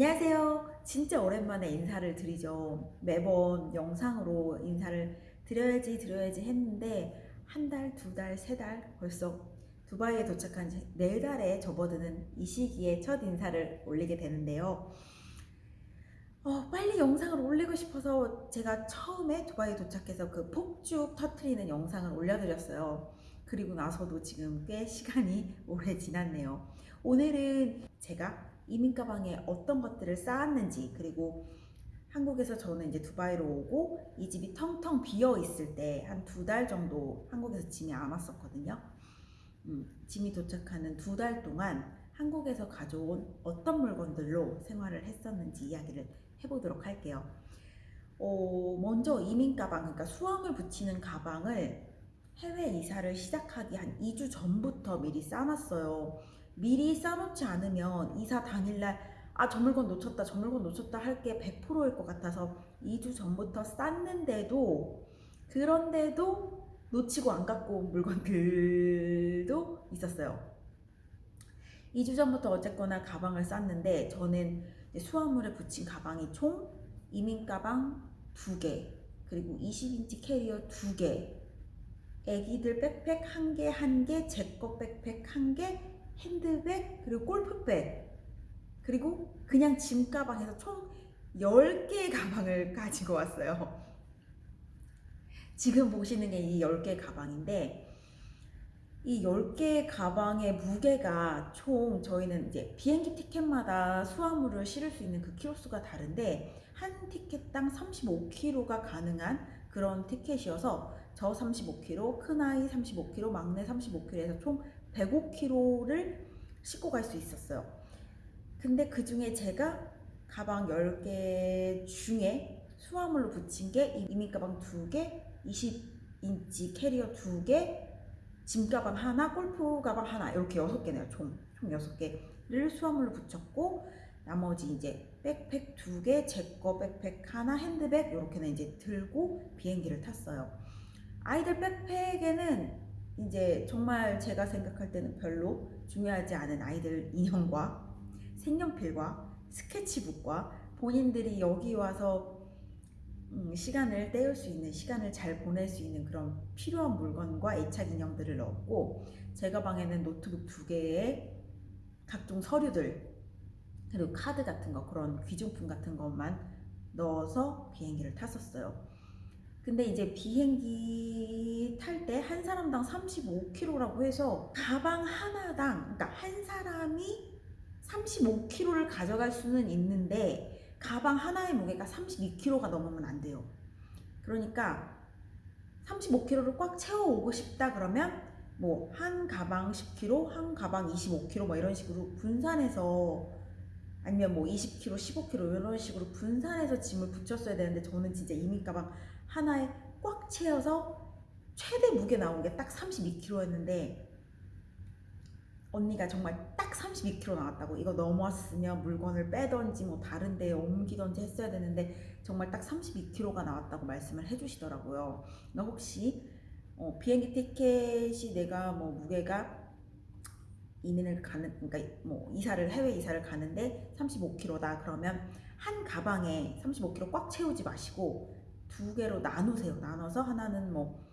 안녕하세요. 진짜 오랜만에 인사를 드리죠. 매번 영상으로 인사를 드려야지 드려야지 했는데 한 달, 두 달, 세 달 벌써 두바이에 도착한 지 네 달에 접어드는 이 시기에 첫 인사를 올리게 되는데요. 어, 빨리 영상을 올리고 싶어서 제가 처음에 두바이에 도착해서 그 폭죽 터트리는 영상을 올려드렸어요. 그리고 나서도 지금 꽤 시간이 오래 지났네요. 오늘은 제가 이민 가방에 어떤 것들을 쌓았는지 그리고 한국에서 저는 이제 두바이로 오고 이 집이 텅텅 비어 있을 때 한 두 달 정도 한국에서 짐이 안 왔었거든요. 음, 짐이 도착하는 두 달 동안 한국에서 가져온 어떤 물건들로 생활을 했었는지 이야기를 해보도록 할게요. 어, 먼저 이민 가방, 그러니까 수험을 붙이는 가방을 해외 이사를 시작하기 한 2주 전부터 미리 싸놨어요. 미리 싸놓지 않으면 이사 당일날 아, 저 물건 놓쳤다, 저 물건 놓쳤다 할 게 100%일 것 같아서 2주 전부터 쌌는데도 그런데도 놓치고 안 갖고 온 물건들도 있었어요. 2주 전부터 어쨌거나 가방을 쌌는데 저는 수화물에 붙인 가방이 총 이민 가방 2개 그리고 20인치 캐리어 2개 애기들 백팩 1개 1개 제 거 백팩 1개 핸드백 그리고 골프백 그리고 그냥 짐 가방에서 총 10개의 가방을 가지고 왔어요. 지금 보시는 게 이 10개의 가방인데 이 10개의 가방의 무게가 총 저희는 이제 비행기 티켓마다 수화물을 실을 수 있는 그 키로수가 다른데 한 티켓당 35kg가 가능한 그런 티켓이어서 저 35kg, 큰아이 35kg, 막내 35kg에서 총 105kg를 싣고 갈 수 있었어요. 근데 그 중에 제가 가방 10개 중에 수화물로 붙인 게 이민 가방 2개, 20인치 캐리어 2개, 짐 가방 하나, 골프 가방 하나 이렇게 6개네요. 총, 총 6개를 수화물로 붙였고 나머지 이제 백팩 2개, 제 거 백팩 하나, 핸드백 이렇게는 이제 들고 비행기를 탔어요. 아이들 백팩에는 이제 정말 제가 생각할 때는 별로 중요하지 않은 아이들 인형과 색연필과 스케치북과 본인들이 여기 와서 음, 시간을 때울 수 있는 시간을 잘 보낼 수 있는 그런 필요한 물건과 애착 인형들을 넣었고 제 가 방에는 노트북 두 개에 각종 서류들 그리고 카드 같은 거 그런 귀중품 같은 것만 넣어서 비행기를 탔었어요. 근데 이제 비행기 탈 때 한 사람당 35kg라고 해서 가방 하나당 그러니까 한 사람이 35kg를 가져갈 수는 있는데 가방 하나의 무게가 32kg가 넘으면 안 돼요. 그러니까 35kg를 꽉 채워오고 싶다 그러면 뭐 한 가방 10kg, 한 가방 25kg 뭐 이런 식으로 분산해서 아니면 뭐 20kg, 15kg 이런 식으로 분산해서 짐을 붙였어야 되는데 저는 진짜 이민 가방 하나에 꽉 채워서 최대 무게 나온 게 딱 32kg였는데 언니가 정말 딱 32kg 나왔다고. 이거 넘었으면 물건을 빼던지 뭐 다른 데에 옮기던지 했어야 되는데 정말 딱 32kg가 나왔다고 말씀을 해주시더라고요. 너 혹시 어, 비행기 티켓이 내가 뭐 무게가 이민을 가는 그러니까 뭐 이사를 해외 이사를 가는데 35kg다. 그러면 한 가방에 35kg 꽉 채우지 마시고 두 개로 나누세요. 나눠서 하나는 뭐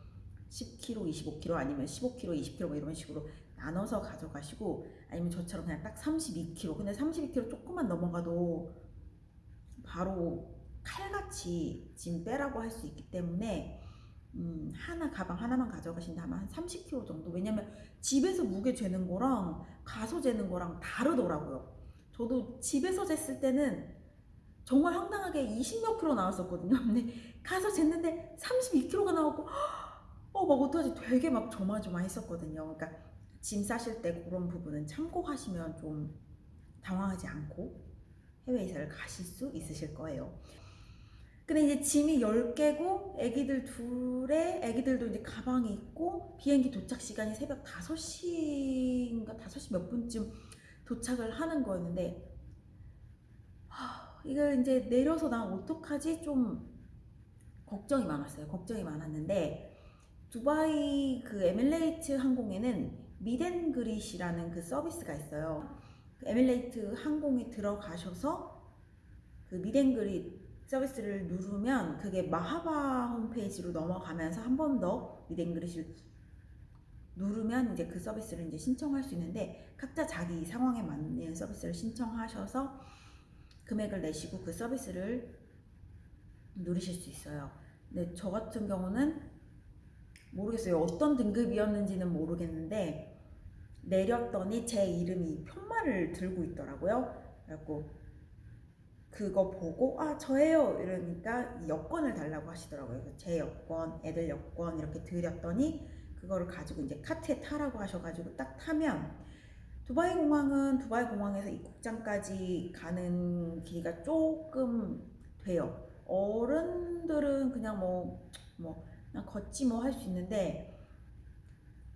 10kg, 25kg 아니면 15kg, 20kg 뭐 이런 식으로 나눠서 가져가시고 아니면 저처럼 그냥 딱 32kg 근데 32kg 조금만 넘어가도 바로 칼같이 짐 빼라고 할 수 있기 때문에 음, 하나 가방 하나만 가져가신다면 한 30kg 정도. 왜냐면 집에서 무게 재는 거랑 가서 재는 거랑 다르더라고요. 저도 집에서 쟀을 때는 정말 황당하게 20몇 킬로 나왔었거든요. 근데 가서 쟀는데 32kg가 나오고 어 막 어떡하지? 되게 막 조마조마했었거든요. 그러니까 짐 싸실 때 그런 부분은 참고하시면 좀 당황하지 않고 해외 이사를 가실 수 있으실 거예요. 근데 이제 짐이 10개고 애기들 둘에 애기들도 이제 가방이 있고 비행기 도착 시간이 새벽 5시인가 5시 몇 분쯤 도착을 하는 거였는데 하, 이걸 이제 내려서 나 어떡하지 좀 걱정이 많았어요. 걱정이 많았는데 두바이 그 에미레이트 항공에는 meet and greet이라는 그 서비스가 있어요. 그 에미레이트 항공에 들어가셔서 그 meet and greet 서비스를 누르면 그게 마르하바 홈페이지로 넘어가면서 한 번 더 meet and greet을 누르면 이제 그 서비스를 이제 신청할 수 있는데 각자 자기 상황에 맞는 서비스를 신청하셔서 금액을 내시고 그 서비스를 누리실 수 있어요. 근데 저 같은 경우는 모르겠어요. 어떤 등급이었는지는 모르겠는데 내렸더니 제 이름이 편말을 들고 있더라고요. 그래갖고 그거 보고 아 저예요 이러니까 이 여권을 달라고 하시더라고요. 제 여권, 애들 여권 이렇게 드렸더니 그거를 가지고 이제 카트에 타라고 하셔가지고 딱 타면 두바이 공항은 두바이 공항에서 입국장까지 가는 길이가 조금 돼요. 어른들은 그냥 뭐, 뭐, 그냥 걷지 뭐 할 수 있는데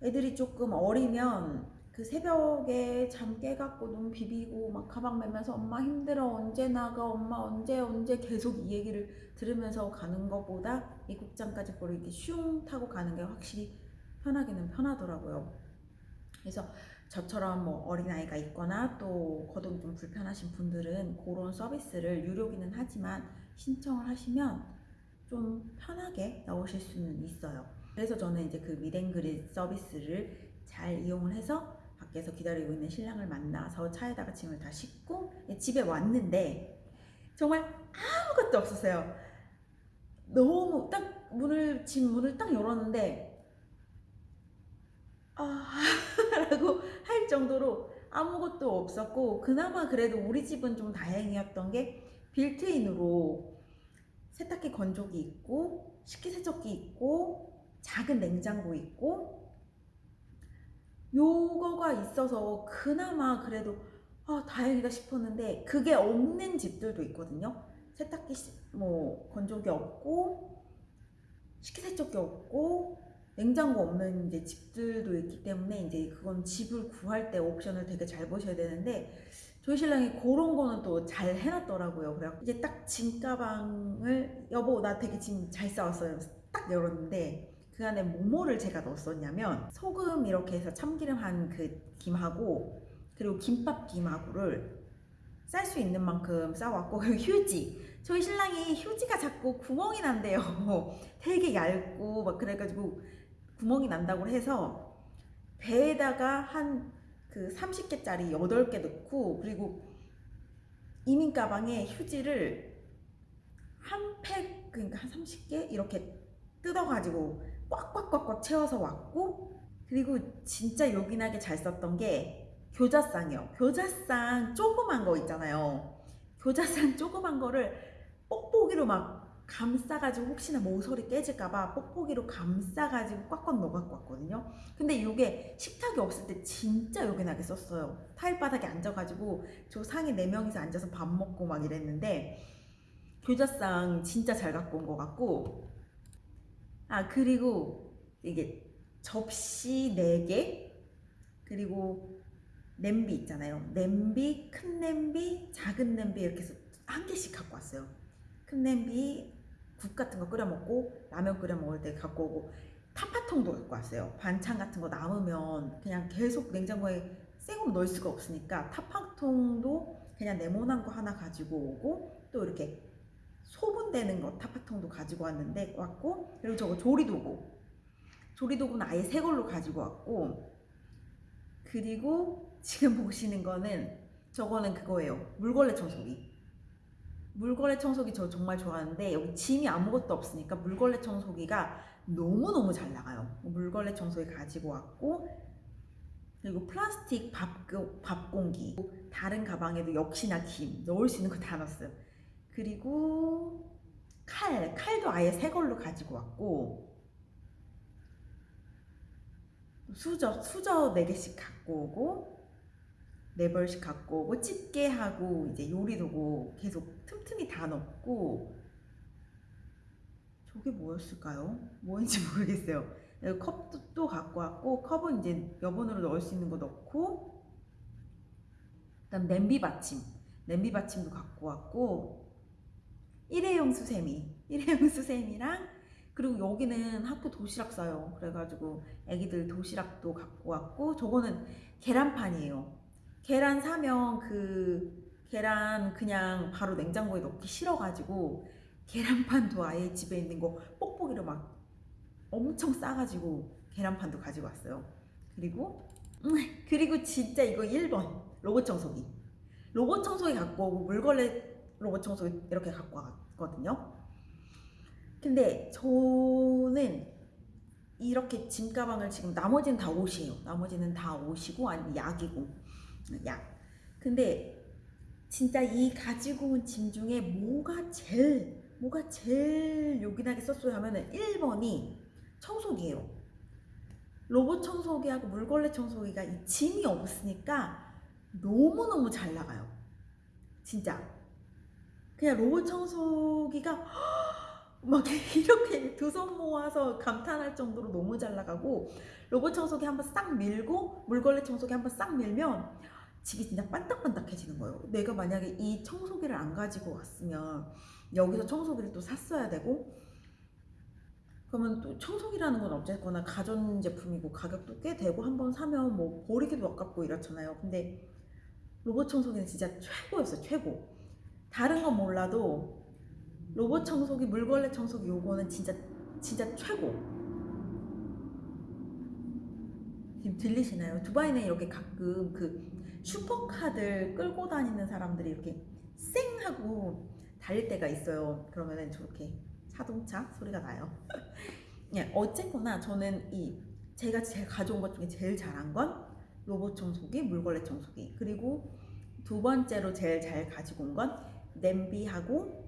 애들이 조금 어리면 그 새벽에 잠 깨갖고 눈 비비고 막 가방 매면서 엄마 힘들어 언제 나가 엄마 언제 언제 계속 이 얘기를 들으면서 가는 것보다 입국장까지 그걸 이렇게 슝 타고 가는 게 확실히 편하기는 편하더라고요. 그래서 저처럼 뭐 어린아이가 있거나 또 거동이 좀 불편하신 분들은 그런 서비스를 유료기는 하지만 신청을 하시면 좀 편하게 나오실 수는 있어요. 그래서 저는 이제 그 미댕그릿 서비스를 잘 이용을 해서 밖에서 기다리고 있는 신랑을 만나서 차에다가 짐을 다 싣고 집에 왔는데 정말 아무것도 없었어요. 너무 딱 문을 집 문을 딱 열었는데 아 라고 할 정도로 아무것도 없었고 그나마 그래도 우리 집은 좀 다행이었던 게 빌트인으로 세탁기 건조기 있고 식기세척기 있고 작은 냉장고 있고 요거가 있어서 그나마 그래도 아 다행이다 싶었는데 그게 없는 집들도 있거든요. 세탁기 뭐 건조기 없고 식기세척기 없고 냉장고 없는 이제 집들도 있기 때문에 이제 그건 집을 구할 때 옵션을 되게 잘 보셔야 되는데 저희 신랑이 그런 거는 또 잘 해놨더라고요. 그래 이제 딱 짐 가방을 여보 나 되게 짐 잘 싸웠어요. 딱 열었는데 그 안에 뭐뭐를 제가 넣었었냐면 소금 이렇게 해서 참기름 한 그 김하고 그리고 김밥 김하고를 쌀 수 있는 만큼 싸왔고 그리고 휴지 저희 신랑이 휴지가 자꾸 구멍이 난대요. 되게 얇고 막 그래가지고 구멍이 난다고 해서 배에다가 한 그 30개짜리 8개 넣고 그리고 이민 가방에 휴지를 한 팩 그러니까 한 30개 이렇게 뜯어가지고 꽉꽉꽉꽉 채워서 왔고 그리고 진짜 요긴하게 잘 썼던 게 교자쌍이요. 교자쌍 조그만 거 있잖아요. 교자쌍 조그만 거를 뽁뽁이로 막 감싸가지고 혹시나 모서리 깨질까봐 뽁뽁이로 감싸가지고 꽉꽉 넣어갖고 왔거든요. 근데 이게 식탁이 없을 때 진짜 요긴하게 썼어요. 타일 바닥에 앉아가지고 저 상에 4명이서 앉아서 밥 먹고 막 이랬는데 교자상 진짜 잘 갖고 온 것 같고 아 그리고 이게 접시 4개 그리고 냄비 있잖아요. 냄비, 큰 냄비, 작은 냄비 이렇게 해서 한 개씩 갖고 왔어요. 큰 냄비, 국 같은 거 끓여 먹고 라면 끓여 먹을 때 갖고 오고 타파통도 갖고 왔어요. 반찬 같은 거 남으면 그냥 계속 냉장고에 생으로 넣을 수가 없으니까 타파통도 그냥 네모난 거 하나 가지고 오고 또 이렇게 소분되는 거 타파통도 가지고 왔는데 왔고 그리고 저거 조리도구. 조리도구는 아예 새 걸로 가지고 왔고 그리고 지금 보시는 거는 저거는 그거예요. 물걸레 청소기 물걸레 청소기 저 정말 좋아하는데 여기 짐이 아무것도 없으니까 물걸레 청소기가 너무너무 잘 나가요. 물걸레 청소기 가지고 왔고 그리고 플라스틱 밥, 밥공기 다른 가방에도 역시나 김 넣을 수 있는 거 다 넣었어요. 그리고 칼, 칼도 아예 새 걸로 가지고 왔고 수저, 수저 4개씩 갖고 오고 네 벌씩 갖고 오고 집게 하고 이제 요리 도구 계속 틈틈이 다 넣고. 저게 뭐였을까요? 뭐인지 모르겠어요. 컵도 또 갖고 왔고 컵은 이제 여분으로 넣을 수 있는 거 넣고 그다음 냄비 받침. 냄비 받침도 갖고 왔고 일회용 수세미. 일회용 수세미랑 그리고 여기는 학교 도시락 싸요. 그래가지고 애기들 도시락도 갖고 왔고 저거는 계란판이에요 계란 사면 그 계란 그냥 바로 냉장고에 넣기 싫어가지고 계란판도 아예 집에 있는 거 뽁뽁이로 막 엄청 싸가지고 계란판도 가지고 왔어요. 그리고 음, 그리고 진짜 이거 1번 로봇 청소기. 로봇 청소기 갖고 오고 물걸레 로봇 청소기 이렇게 갖고 왔거든요. 근데 저는 이렇게 짐 가방을 지금 나머지는 다 옷이에요. 나머지는 다 옷이고 아니면 약이고 약. 근데 진짜 이 가지고 온 짐 중에 뭐가 제일 뭐가 제일 요긴하게 썼어요 하면은 1번이 청소기예요. 로봇 청소기하고 물걸레 청소기가 이 짐이 없으니까 너무너무 잘 나가요. 진짜. 그냥 로봇 청소기가 막 이렇게 두 손 모아서 감탄할 정도로 너무 잘 나가고 로봇 청소기 한번 싹 밀고 물걸레 청소기 한번 싹 밀면 집이 진짜 반딱반딱해지는 거예요. 내가 만약에 이 청소기를 안 가지고 왔으면 여기서 청소기를 또 샀어야 되고 그러면 또 청소기라는 건 어쨌거나 가전제품이고 가격도 꽤 되고 한 번 사면 뭐 버리기도 아깝고 이렇잖아요. 근데 로봇 청소기는 진짜 최고였어요. 최고. 다른 건 몰라도 로봇 청소기, 물걸레 청소기 요거는 진짜 진짜 최고. 지금 들리시나요? 두바이는 이렇게 가끔 그 슈퍼카들 끌고 다니는 사람들이 이렇게 쌩 하고 달릴 때가 있어요. 그러면은 저렇게 자동차 소리가 나요. 예, 어쨌거나 저는 이 제가 제일 가져온 것 중에 제일 잘한 건 로봇 청소기, 물걸레 청소기. 그리고 두 번째로 제일 잘 가지고 온 건 냄비하고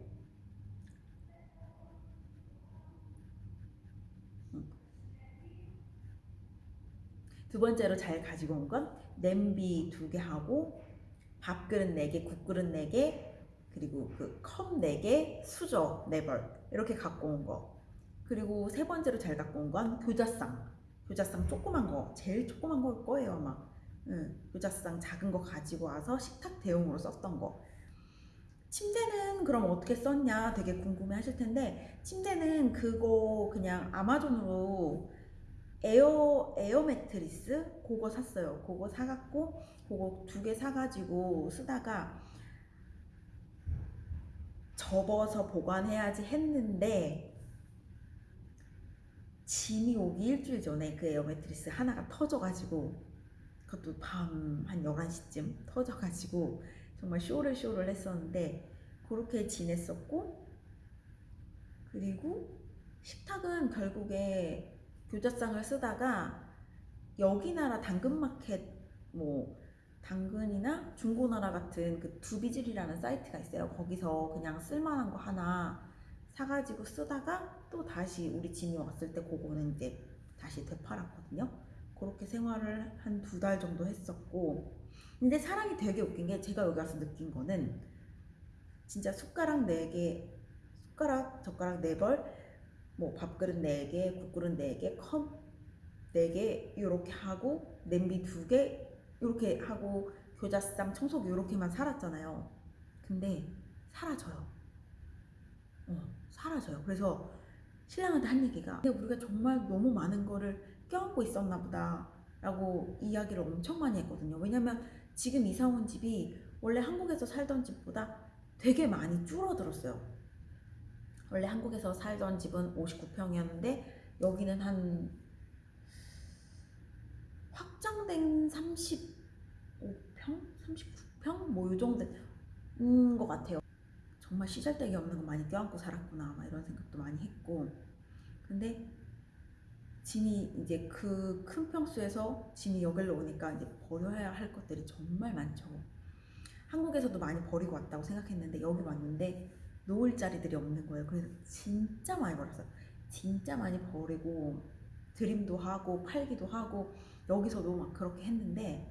두 번째로 잘 가지고 온 건 냄비 두 개 하고 밥그릇 네 개, 국그릇 네 개, 그리고 그 컵 네 개, 수저 네 벌 이렇게 갖고 온 거. 그리고 세 번째로 잘 갖고 온 건 교자상. 교자상 조그만 거, 제일 조그만 걸 거예요 아마. 응, 교자상 작은 거 가지고 와서 식탁 대용으로 썼던 거. 침대는 그럼 어떻게 썼냐 되게 궁금해 하실 텐데 침대는 그거 그냥 아마존으로 에어 에어 매트리스 그거 샀어요. 그거 사갖고 그거 두 개 사가지고 쓰다가 접어서 보관해야지 했는데 짐이 오기 일주일 전에 그 에어 매트리스 하나가 터져가지고 그것도 밤 한 11시쯤 터져가지고 정말 쇼를 쇼를 했었는데 그렇게 지냈었고 그리고 식탁은 결국에 교자상을 쓰다가 여기 나라 당근마켓 뭐 당근이나 중고나라 같은 그 두비질이라는 사이트가 있어요. 거기서 그냥 쓸만한 거 하나 사가지고 쓰다가 또 다시 우리 짐이 왔을 때 그거는 이제 다시 되팔았거든요. 그렇게 생활을 한 두 달 정도 했었고 근데 사람이 되게 웃긴 게 제가 여기 와서 느낀 거는 진짜 숟가락 4개 숟가락 젓가락 4벌 뭐 밥그릇 4개 국그릇 4개 컵 4개 이렇게 하고 냄비 2개 이렇게 하고 교자상 청소기 이렇게만 살았잖아요. 근데 사라져요. 어, 사라져요. 그래서 신랑한테 한 얘기가 근데 우리가 정말 너무 많은 거를 껴안고 있었나 보다 라고 이야기를 엄청 많이 했거든요. 왜냐면 지금 이사 온 집이 원래 한국에서 살던 집보다 되게 많이 줄어들었어요. 원래 한국에서 살던 집은 59평이었는데 여기는 한 확장된 35평? 39평? 뭐이 정도인 것 같아요. 정말 시잘데기 없는 거 많이 껴안고 살았구나 막 이런 생각도 많이 했고 근데 짐이 이제 그 큰 평수에서 짐이 여기로 오니까 이제 버려야 할 것들이 정말 많죠. 한국에서도 많이 버리고 왔다고 생각했는데 여기 왔는데 놓을 자리들이 없는 거예요. 그래서 진짜 많이 버렸어요. 진짜 많이 버리고 드림도 하고 팔기도 하고 여기서도 막 그렇게 했는데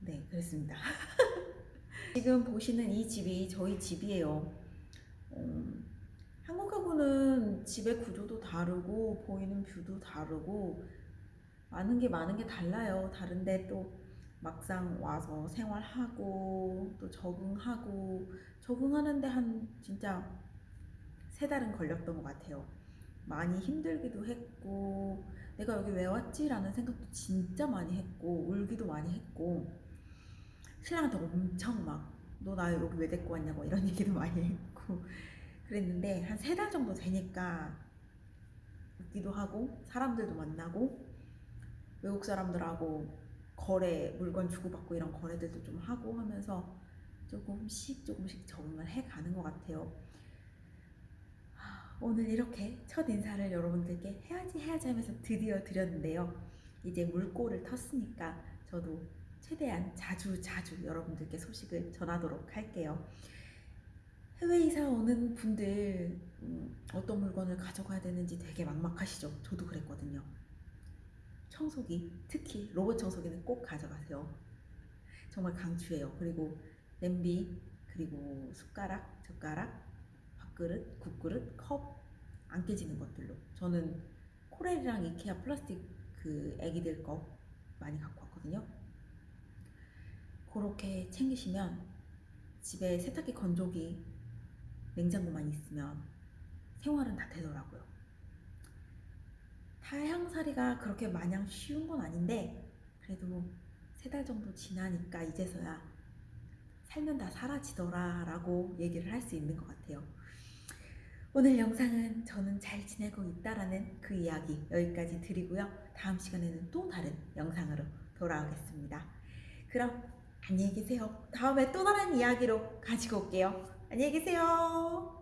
네 그랬습니다. 지금 보시는 이 집이 저희 집이에요. 음, 한국하고는 집의 구조도 다르고 보이는 뷰도 다르고 많은 게 많은 게 달라요. 다른데 또 막상 와서 생활하고 또 적응하고 적응하는데 한 진짜 세 달은 걸렸던 것 같아요. 많이 힘들기도 했고 내가 여기 왜 왔지라는 생각도 진짜 많이 했고 울기도 많이 했고 신랑한테 엄청 막 너 나 여기 왜 데리고 왔냐 뭐 이런 얘기도 많이 했고 그랬는데 한 세 달 정도 되니까 웃기도 하고 사람들도 만나고 외국 사람들하고 거래 물건 주고받고 이런 거래들도 좀 하고 하면서 조금씩 조금씩 적응을 해 가는 것 같아요. 하, 오늘 이렇게 첫 인사를 여러분들께 해야지 해야지 하면서 드디어 드렸는데요. 이제 물꼬를 텄으니까 저도 최대한 자주 자주 여러분들께 소식을 전하도록 할게요. 해외 이사 오는 분들 음, 어떤 물건을 가져가야 되는지 되게 막막하시죠? 저도 그랬거든요. 청소기, 특히 로봇 청소기는 꼭 가져가세요. 정말 강추해요. 그리고 냄비, 그리고 숟가락, 젓가락, 밥그릇, 국그릇, 컵 안 깨지는 것들로. 저는 코렐이랑 이케아 플라스틱 그 애기들 거 많이 갖고 왔거든요. 그렇게 챙기시면 집에 세탁기 건조기 냉장고만 있으면 생활은 다 되더라고요. 타향살이가 그렇게 마냥 쉬운 건 아닌데 그래도 세 달 정도 지나니까 이제서야 살면 다 사라지더라 라고 얘기를 할 수 있는 것 같아요. 오늘 영상은 저는 잘 지내고 있다라는 그 이야기 여기까지 드리고요. 다음 시간에는 또 다른 영상으로 돌아오겠습니다. 그럼 안녕히 계세요. 다음에 또 다른 이야기로 가지고 올게요. 안녕히 계세요.